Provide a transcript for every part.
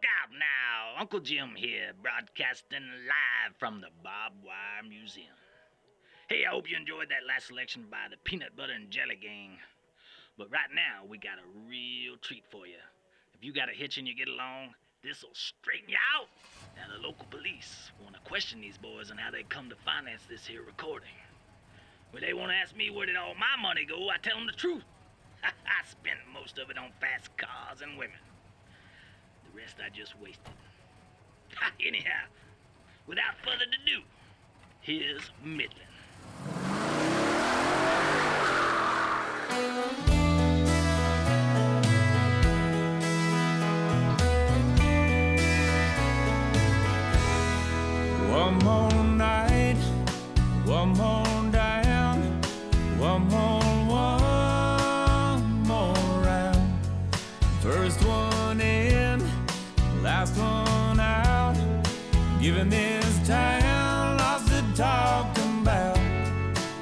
Look out now! Uncle Jim here, broadcasting live from the Bob Wire Museum. Hey, I hope you enjoyed that last selection by the Peanut Butter and Jelly Gang. But right now, we got a real treat for you. If you got a hitch and you get along, this'll straighten you out. Now, the local police want to question these boys on how they come to finance this here recording. When they want to ask me where did all my money go, I tell them the truth. I spent most of it on fast cars and women. The rest I just wasted. Anyhow, without further ado, here's Midland. Giving this town lots to talk about,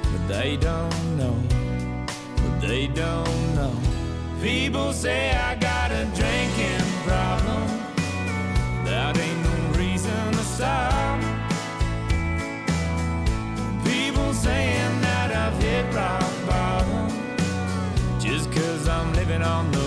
but they don't know, but they don't know. People say I got a drinking problem. That ain't no reason to stop. People saying that I've hit rock bottom just cause I'm living on the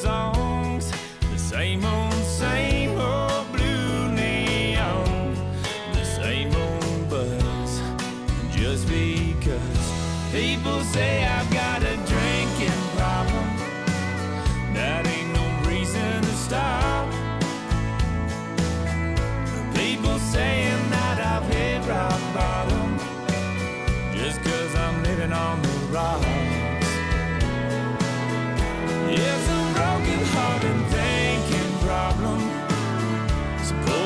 songs, the same old, same old blue neon, the same old buzz. Just because people say I've got a drinking problem, that ain't no reason to stop. People saying that I've hit rock bottom, just cause I'm living on the rock. possible.